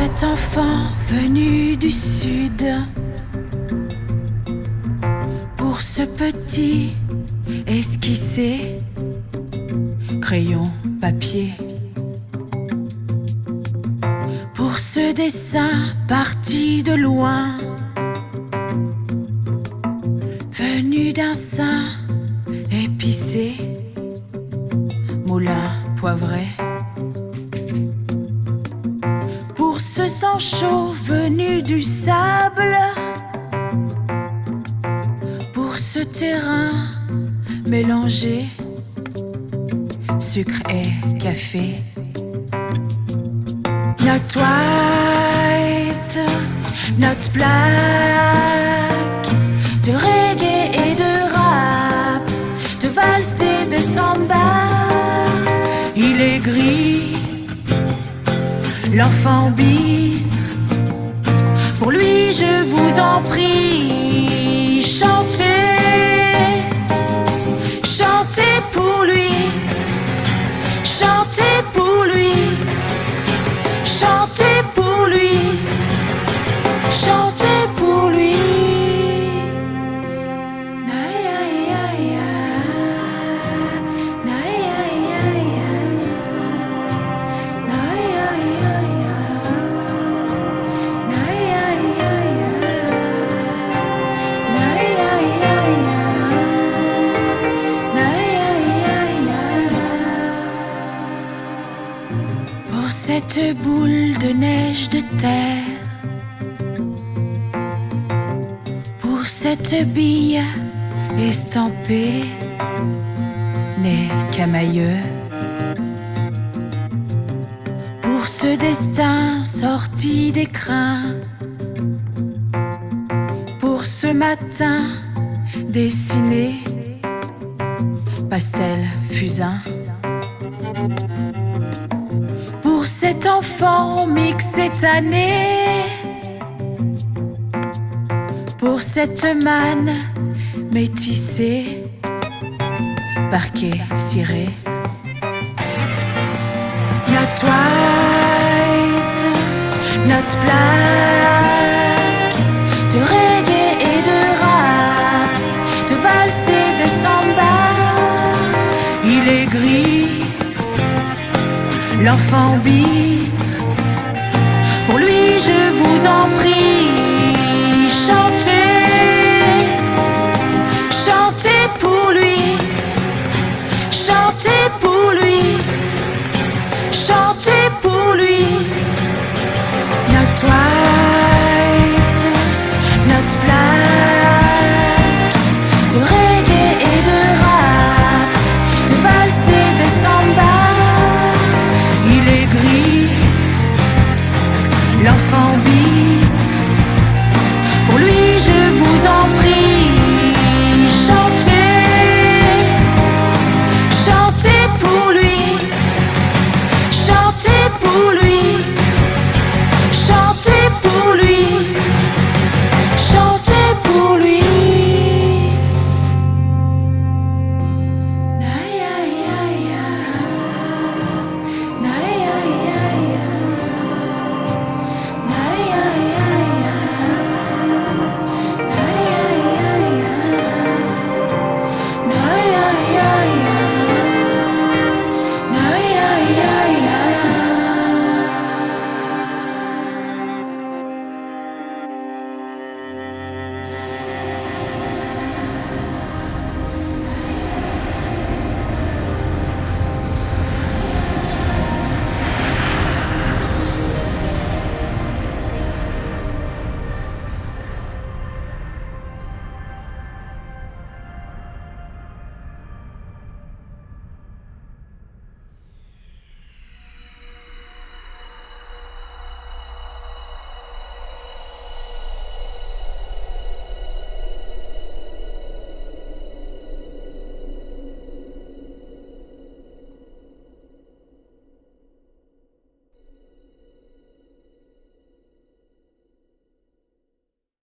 cet enfant venu du sud, pour ce petit esquissé, crayon, papier, pour ce dessin parti de loin, venu d'un sein épicé, moulin poivré. Chaud venu du sable, pour ce terrain mélangé, sucre et café. Not white, not black, de reggae et de rap, de valse et de samba. Il est gris, l'enfant bistre. Je vous en prie, Cette boule de neige de terre, pour cette bille estampée, né camailleux, pour ce destin sorti des crins, pour ce matin dessiné, pastel fusain. Pour cet enfant mix cette année, pour cette manne métissée, parquet ciré. L'enfant bistre.